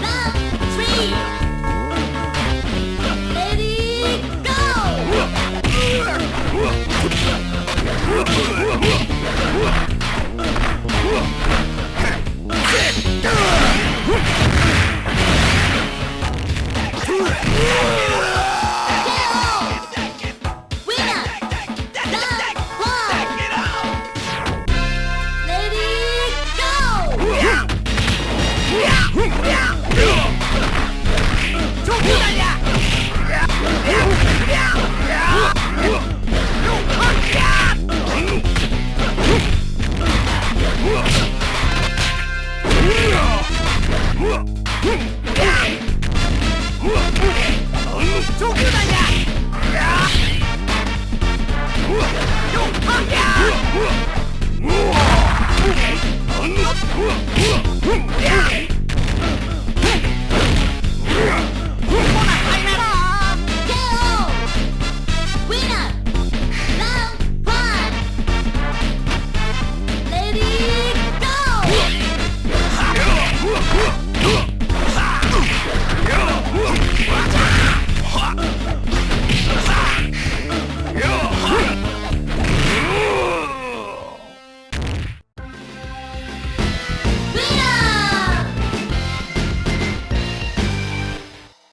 Bye. Yeah!